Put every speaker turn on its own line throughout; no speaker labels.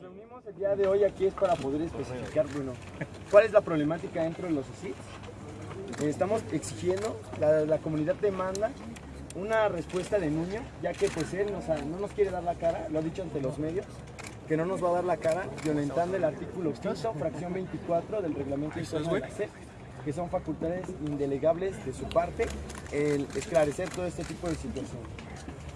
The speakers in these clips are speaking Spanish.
nos reunimos el día de hoy aquí es para poder especificar, bueno, cuál es la problemática dentro de los CITs. Estamos exigiendo, la, la, comunidad demanda una respuesta de Nuño, ya que pues él nos no nos quiere dar la cara, lo ha dicho ante los medios, que no nos va a dar la cara violentando el artículo 5, fracción 24 del reglamento interno de la SEP, que son facultades indelegables de su parte el esclarecer todo este tipo de situaciones.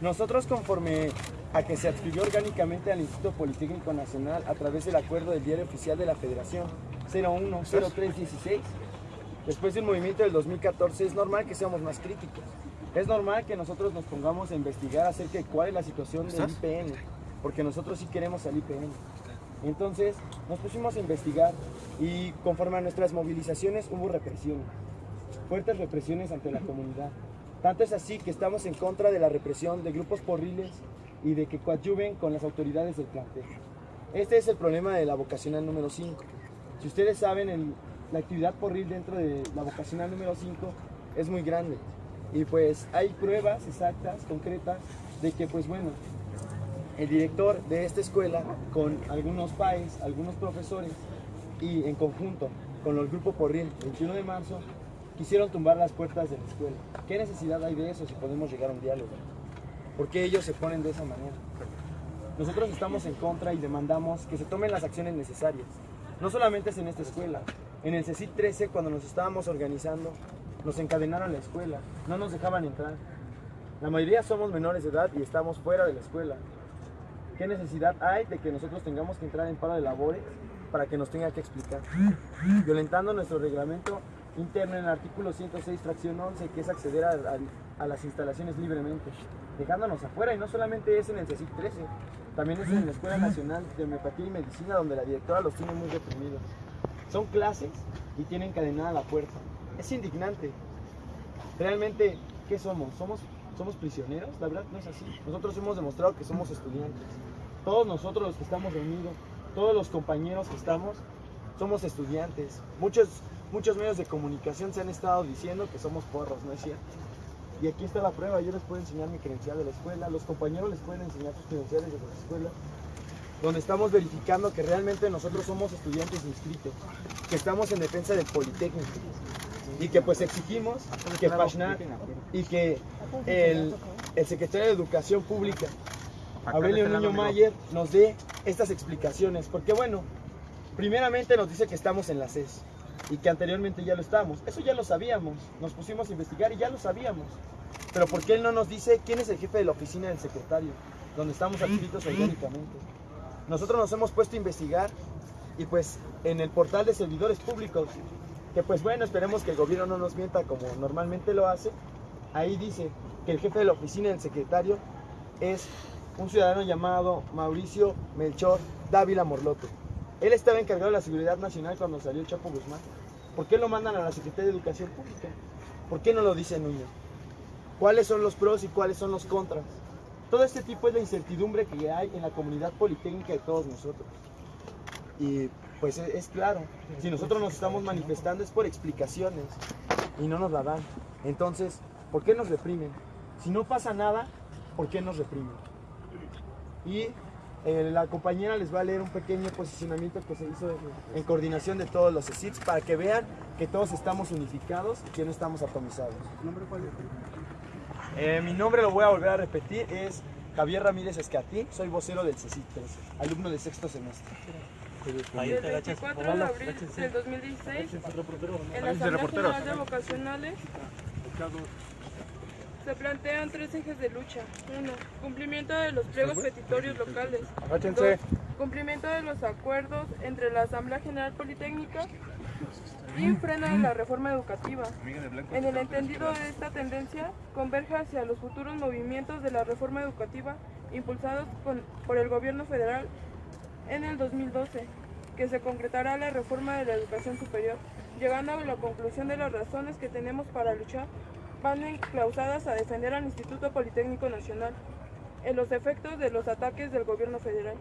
Nosotros conforme a que se adscribió orgánicamente al Instituto Politécnico Nacional a través del acuerdo del diario oficial de la Federación 010316, después del movimiento del 2014, es normal que seamos más críticos. Es normal que nosotros nos pongamos a investigar acerca de cuál es la situación del IPN, porque nosotros sí queremos al IPN. Entonces nos pusimos a investigar y conforme a nuestras movilizaciones hubo represión, fuertes represiones ante la comunidad. Tanto es así que estamos en contra de la represión de grupos porriles y de que coadyuven con las autoridades del plantel. Este es el problema de la vocacional número 5. Si ustedes saben, la actividad porril dentro de la vocacional número 5 es muy grande. Y pues hay pruebas exactas, concretas, de que pues bueno, el director de esta escuela con algunos pais, algunos profesores y en conjunto con los grupos porril 21 de marzo quisieron tumbar las puertas de la escuela. ¿Qué necesidad hay de eso si podemos llegar a un diálogo? ¿Por qué ellos se ponen de esa manera? Nosotros estamos en contra y demandamos que se tomen las acciones necesarias. No solamente es en esta escuela. En el CECIT 13, cuando nos estábamos organizando, nos encadenaron la escuela. No nos dejaban entrar. La mayoría somos menores de edad y estamos fuera de la escuela. ¿Qué necesidad hay de que nosotros tengamos que entrar en paro de labores para que nos tenga que explicar? Violentando nuestro reglamento interno en el artículo 106, fracción 11, que es acceder a, a, a las instalaciones libremente, dejándonos afuera. Y no solamente es en el CECIC 13, también es en la Escuela Nacional de Homeopatía y Medicina, donde la directora los tiene muy reprimidos. Son clases y tienen cadenada la puerta. Es indignante. Realmente, ¿qué somos? ¿Somos, somos prisioneros? La verdad no es así. Nosotros hemos demostrado que somos estudiantes. Todos nosotros los que estamos reunidos, todos los compañeros que estamos, somos estudiantes. Muchos muchos medios de comunicación se han estado diciendo que somos porros, ¿no es cierto? Y aquí está la prueba, yo les puedo enseñar mi credencial de la escuela, los compañeros les pueden enseñar sus credenciales de la escuela, donde estamos verificando que realmente nosotros somos estudiantes inscritos, que estamos en defensa del Politécnico y que pues exigimos que Pashnar y que el, el secretario de Educación Pública, Aurelio Niño Mayer, nos dé estas explicaciones, porque bueno, primeramente nos dice que estamos en la CES, y que anteriormente ya lo estábamos. Eso ya lo sabíamos, nos pusimos a investigar y ya lo sabíamos. Pero ¿por qué él no nos dice quién es el jefe de la oficina del secretario, donde estamos adscritos orgánicamente? Nosotros nos hemos puesto a investigar y pues en el portal de servidores públicos, que pues bueno, esperemos que el gobierno no nos mienta como normalmente lo hace, ahí dice que el jefe de la oficina del secretario es un ciudadano llamado Mauricio Melchor Dávila Morlote. Él estaba encargado de la seguridad nacional cuando salió Chapo Guzmán. ¿Por qué lo mandan a la Secretaría de Educación Pública? ¿Por qué no lo dice Núñez? ¿Cuáles son los pros y cuáles son los contras? Todo este tipo es la incertidumbre que hay en la comunidad politécnica de todos nosotros. Y pues es, claro, si nosotros nos estamos manifestando es por explicaciones y no nos la dan. Entonces, ¿por qué nos reprimen? Si no pasa nada, ¿por qué nos reprimen? Y eh, la compañera les va a leer un pequeño posicionamiento que se hizo en coordinación de todos los CITs para que vean que todos estamos unificados y que no estamos atomizados. ¿Nombre cuál es? Eh, mi nombre lo voy a volver a repetir, es Javier Ramírez Escatí, soy vocero del CECIT 13, alumno de sexto semestre.
el 24 de abril del 2016, en la Asamblea General de Vocacionales, se plantean tres ejes de lucha. Uno, cumplimiento de los pliegos petitorios locales. Dos, cumplimiento de los acuerdos entre la Asamblea General Politécnica y freno de la reforma educativa. En el entendido de esta tendencia, converge hacia los futuros movimientos de la reforma educativa impulsados por el gobierno federal en el 2012, que se concretará la reforma de la educación superior, llegando a la conclusión de las razones que tenemos para luchar van enclausadas a defender al Instituto Politécnico Nacional en los efectos de los ataques del gobierno federal,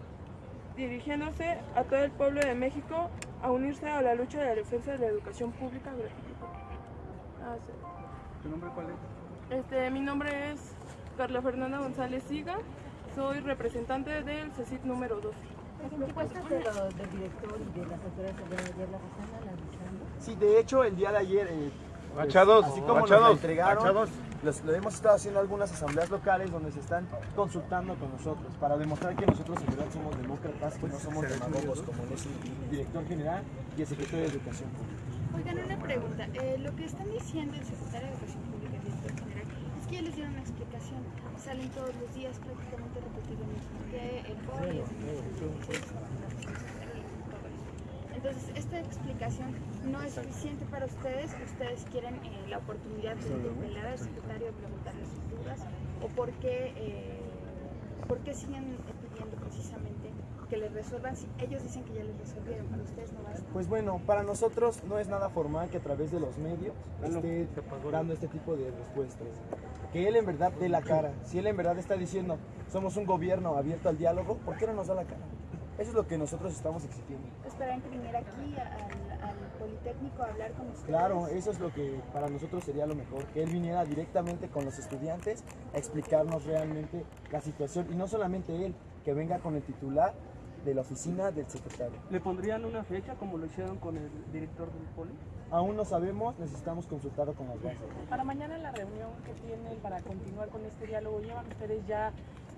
dirigiéndose a todo el pueblo de México a unirse a la lucha de la defensa de la educación pública
ah, ¿Tu nombre cuál es?
Este, mi nombre es Carla Fernanda González Siga, soy representante del CECIT número 12.
¿Las propuestas de del director y de las autoridades de ayer las están analizando?
Sí, de hecho, el día de ayer, eh,
pues, Machados,
así como
Machados,
nos la entregaron,
Machados.
los- lo hemos estado haciendo algunas asambleas locales donde se están consultando con nosotros para demostrar que nosotros en verdad somos demócratas, que no somos demagogos como es el director general y el secretario de Educación Pública.
Oigan, una pregunta. Eh, lo que están diciendo el secretario de Educación Pública y el director general es que ya les dieron una explicación. Salen todos los días prácticamente mismo. Que el poli es entonces, esta explicación no es suficiente para ustedes. Ustedes quieren eh, la oportunidad de interpelar al secretario, de preguntarle sus dudas, o por qué, eh, por qué siguen pidiendo precisamente que les resuelvan si ellos dicen que ya les resolvieron, para ustedes no basta.
Pues bueno, para nosotros no es nada formal que a través de los medios esté dando este tipo de respuestas. Que él en verdad dé la cara. Si él en verdad está diciendo somos un gobierno abierto al diálogo, ¿por qué no nos da la cara? Eso es lo que nosotros estamos exigiendo.
Esperan que viniera aquí al, al Politécnico a hablar con ustedes.
Claro, eso es lo que para nosotros sería lo mejor, que él viniera directamente con los estudiantes a explicarnos realmente la situación y no solamente él, que venga con el titular de la oficina del secretario.
¿Le pondrían una fecha como lo hicieron con el director del poli?
Aún no sabemos, necesitamos consultarlo con las bases.
Para mañana la reunión que tienen para continuar con este diálogo, ¿llevan ustedes ya,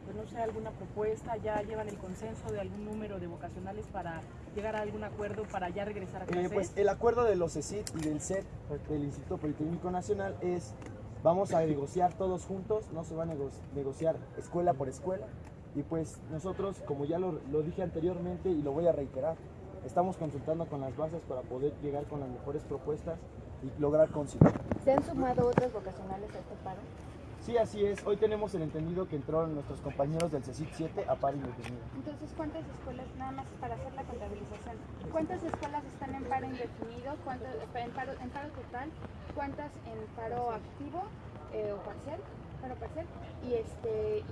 pues no sé, alguna propuesta? ¿Ya llevan el consenso de algún número de vocacionales para llegar a algún acuerdo para ya regresar a
Eh,
clases?
pues el acuerdo de los CECIT y del CET, del Instituto Politécnico Nacional, es vamos a negociar todos juntos, no se va a nego- negociar escuela por escuela. Y pues nosotros, como ya lo, lo dije anteriormente y lo voy a reiterar, estamos consultando con las bases para poder llegar con las mejores propuestas y lograr conciliar.
¿Se han sumado otras vocacionales a este paro?
Sí, así es. Hoy tenemos el entendido que entraron nuestros compañeros del CECIT 7 a paro indefinido.
Entonces, ¿cuántas escuelas, nada más para hacer la contabilización, cuántas escuelas están en paro indefinido, cuántas en paro, en paro total, cuántas en paro activo eh, o parcial, paro parcial, y este, y,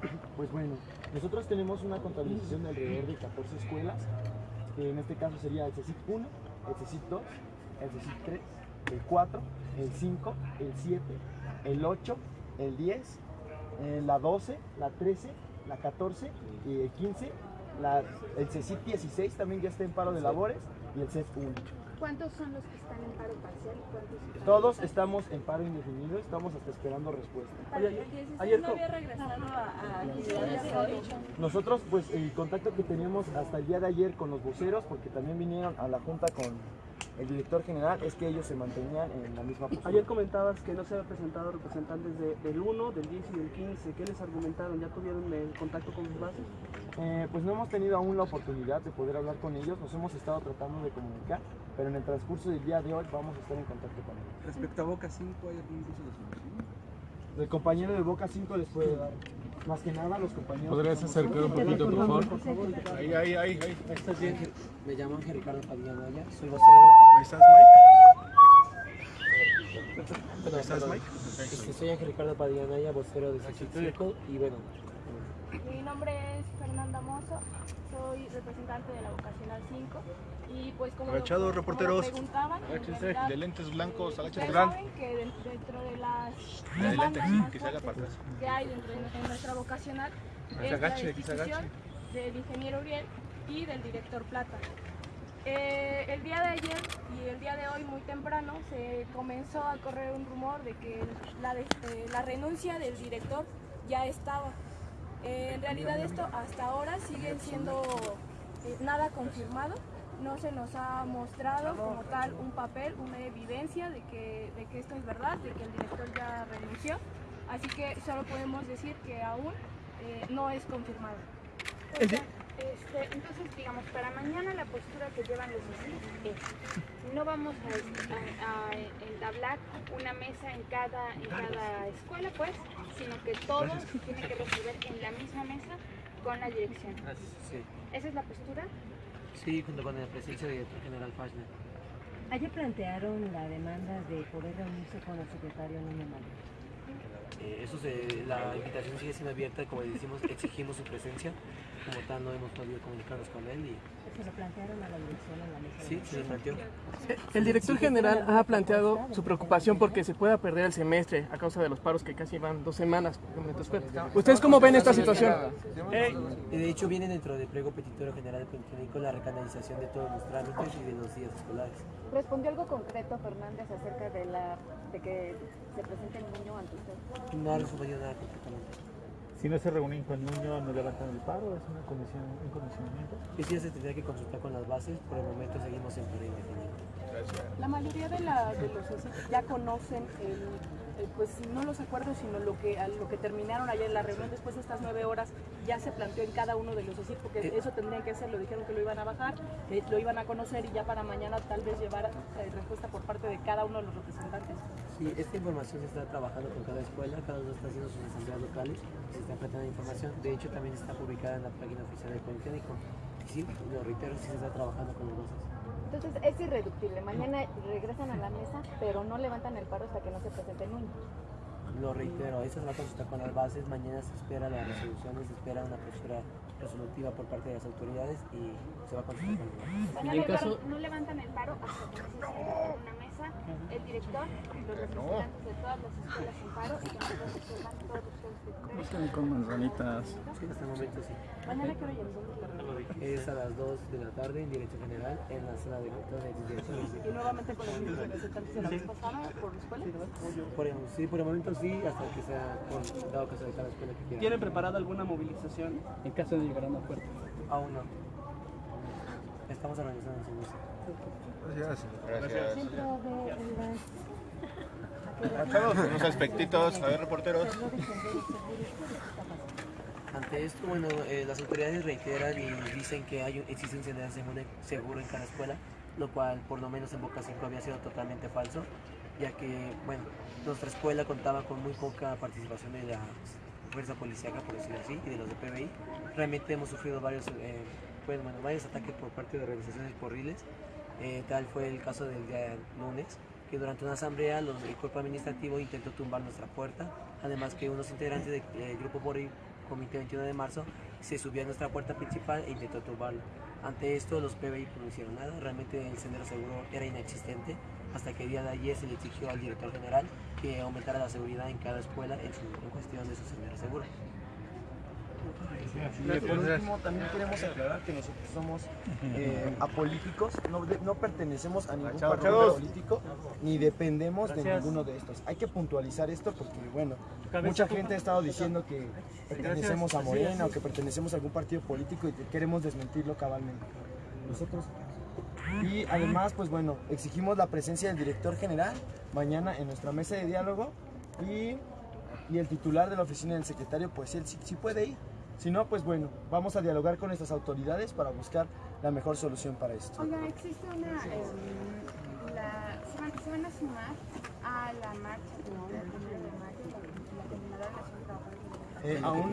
pues,
Pues bueno, nosotros tenemos una contabilización de alrededor de 14 escuelas, que en este caso sería el CECIT 1, el CECIT 2, el CECIT 3, el 4, el 5, el 7, el 8, el 10, eh, la 12, la 13, la 14 y el 15, la- el CECIT 16 también ya está en paro de labores y el CEF 1.
¿cuántos son los que están en paro parcial y cuántos están
Todos estamos en paro indefinido, estamos hasta esperando respuesta.
Oye, ayer, co-
regresado a.
Nosotros, pues el contacto que teníamos hasta el día de ayer con los voceros, porque también vinieron a la junta con el director general, es que ellos se mantenían en la misma postura.
ayer comentabas que no se habían presentado representantes de- del 1, del 10 y del 15. ¿Qué les argumentaron? ¿Ya tuvieron el contacto con sus bases?
Eh, pues no hemos tenido aún la oportunidad de poder hablar con ellos, nos hemos estado tratando de comunicar, pero en el transcurso del día de hoy vamos a estar en contacto con ellos.
Respecto a Boca 5, ¿hay algún curso de solución?
El compañero de Boca 5 les puede dar, más que nada los compañeros...
¿Podrías acercar un poquito, por favor? Ahí, ahí, ahí, ahí.
¿Estás bien? Me llamo Ángel Ricardo Padilla Maya, soy vocero.
Ahí estás, Mike.
Perdón,
¿Estás. Mike?
Este, soy Ángel Ricardo Padilla Maya, vocero de Xochicilco y bueno,
Mi nombre es Fernanda Mozo, soy representante de la Vocacional 5 y pues como, lo- como lo
reporteros.
preguntaban,
Agáchense,
realidad,
de lentes blancos, agáchate.
ustedes saben que de- dentro de las
De lentes, que se haga para
que hay dentro de en nuestra vocacional es
agache,
la destitución del ingeniero Uriel y del director Plata. Eh, el día de ayer y el día de hoy muy temprano se comenzó a correr un rumor de que la, de- eh, la renuncia del director ya estaba. Eh, en realidad esto hasta ahora sigue siendo eh, nada confirmado. No se nos ha mostrado como tal un papel, una evidencia de que, de que esto es verdad, de que el director ya renunció. Así que solo podemos decir que aún eh, no es confirmado.
Este, entonces, digamos, para mañana la postura que llevan los es, no vamos a, a- a entablar una mesa en cada, en cada escuela, pues, sino que todos se tienen que resolver en la misma mesa con la dirección. ¿Esa es la postura?
Sí, junto con la presencia del director general Fashner.
Ayer plantearon la demanda de poder reunirse con el secretario Mayo.
Eh, eso se, la invitación sigue siendo abierta, como decimos, exigimos su presencia, como tal no hemos podido comunicarnos con él y
¿Se lo plantearon a la dirección en la mesa?
sí, se le planteó.
El director general ha planteado su preocupación porque se pueda perder el semestre a causa de los paros que casi van dos semanas. escuela. ¿Ustedes cómo ven esta situación?
Y de hecho viene dentro del pliego petitorio general Politécnico la recanalización de todos los trámites y de los días escolares.
¿Respondió algo concreto Fernández acerca de la de que se presente el niño ante usted?
No ha respondido nada concretamente.
Si no se reúnen con Nuño, no levantan el paro, es una comisión, un comisionamiento.
Y sí, se tendría que consultar con las bases, por el momento seguimos en paro indefinido.
La mayoría de, la, de los ya conocen el, pues no los acuerdos, sino lo que a lo que terminaron ayer en la reunión después de estas nueve horas ya se planteó en cada uno de los CECIT, porque
Eh.
eso tendrían que hacer, lo dijeron que lo iban a bajar, eh, lo iban a conocer y ya para mañana tal vez llevar eh, respuesta por parte de cada uno de los representantes.
Sí, esta información se está trabajando con cada escuela, cada uno está haciendo sus asambleas locales, se está planteando información. De hecho, también está publicada en la página oficial del Politécnico. Y sí, lo reitero, sí se está trabajando con los dos.
Entonces es irreductible. Mañana regresan a la mesa, pero no levantan el paro hasta que no se presente el niño.
Lo reitero, esta se va a consultar con las bases, mañana se espera las resoluciones, se espera una postura resolutiva por parte de las autoridades y se va a consultar con las bases.
Van a levantar- no levantan el paro hasta que no se siente en una mesa el director, los representantes de todas las escuelas en paro y que nosotros resuelvan todos los temas.
con manzanitas.
Sí, hasta el momento sí.
Mañana que hoy
Es a las 2 de la tarde en Dirección General en la sala de directores.
Y nuevamente con los mismos representantes de la vez pasada por la escuela.
Por el, sí, por el momento sí, hasta que sea por dado caso de cada escuela que quiera.
¿Tienen preparada alguna movilización en caso de llegar a un acuerdo?
Aún no. Estamos organizando en mesa.
Gracias.
Las
Machados, unos aspectitos. A ver, reporteros.
Ante esto, bueno, eh, las autoridades reiteran y dicen que hay, un- existe un senderismo seguro, seguro en cada escuela, lo cual por lo menos en Boca 5 había sido totalmente falso, ya que, bueno, nuestra escuela contaba con muy poca participación de la fuerza policíaca, por decirlo así, y de los de PBI. Realmente hemos sufrido varios, eh, pues, bueno, varios ataques por parte de organizaciones porriles. Eh, tal fue el caso del día lunes, que durante una asamblea los- el cuerpo administrativo intentó tumbar nuestra puerta, además que unos integrantes del grupo porril Comité 21 de marzo se subió a nuestra puerta principal e intentó tumbarlo. Ante esto los PBI no hicieron nada, realmente el sendero seguro era inexistente hasta que día de ayer se le exigió al director general que aumentara la seguridad en cada escuela en, su, en cuestión de su sendero seguro.
Y por último, también queremos aclarar que nosotros somos eh, apolíticos, no, de- no pertenecemos a ningún partido político, ni dependemos de ninguno de estos. Hay que puntualizar esto porque, bueno, mucha gente ha estado diciendo que pertenecemos a Morena o que pertenecemos a algún partido político y que queremos desmentirlo cabalmente. Nosotros. Y además, pues bueno, exigimos la presencia del director general mañana en nuestra mesa de diálogo y, y el titular de la oficina del secretario, pues él sí, sí puede ir. Si no, pues bueno, vamos a dialogar con nuestras autoridades para buscar la mejor solución para esto.
Oigan, existe una. em, la, se, van, se van a sumar a la marcha no, la de la Nacional Trabajadora.
Eh, aún,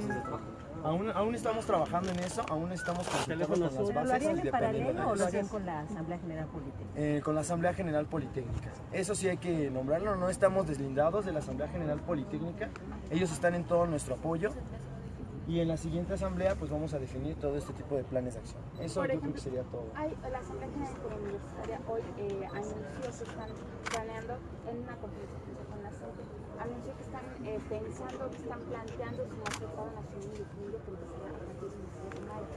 aún, aún estamos trabajando en eso, aún estamos consultando con las
¿Lo
bases
harían
y
en paralelo o
de
lo harían con la Asamblea General Política?
Eh, con la Asamblea General Politécnica. Eso sí hay que nombrarlo, no estamos deslindados de la Asamblea General Politécnica, ellos están en todo nuestro apoyo y en la siguiente asamblea pues vamos a definir todo este tipo de planes de acción. Eso
Por
yo creo que sería todo.
Hay, la Asamblea General Universitaria hoy eh, anunció que están planeando en una conferencia con la CENTE, anunció que están eh, pensando, que están planteando su mastercado nacional indefinido que empezará a partir del 16 de mayo.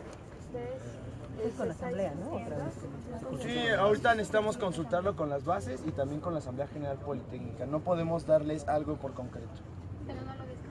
Ustedes... eh,
Es con la Asamblea, ¿no? Otra vez.
discutiendo.
Sí, ahorita necesitamos consultarlo con las bases y también con la Asamblea General Politécnica. No podemos darles algo por concreto.
Pero no lo descartan.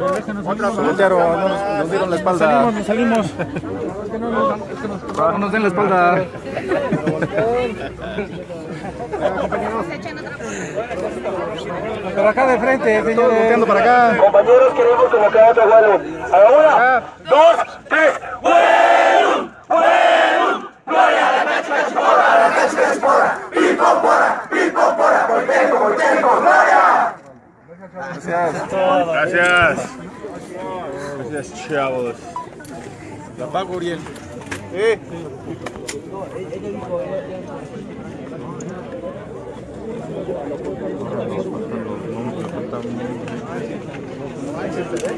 Otra, no nos, nos dieron la espalda. Salimos, nos salimos. No nos den la espalda. Por acá de frente, señores. Volteando para acá.
Compañeros, queremos convocar otro vuelo. A la una, dos, tres. ¡Vuelo! ¡Vuelo! ¡Gloria a la Nacho Porra! ¡A la Nacho Porra! ¡Pipo Porra! ¡Pipo Porra! ¡Volteco, Volteco!
Gracias.
Gracias. Gracias, chavos.
La pago, Uriel.
Eh.
Eh.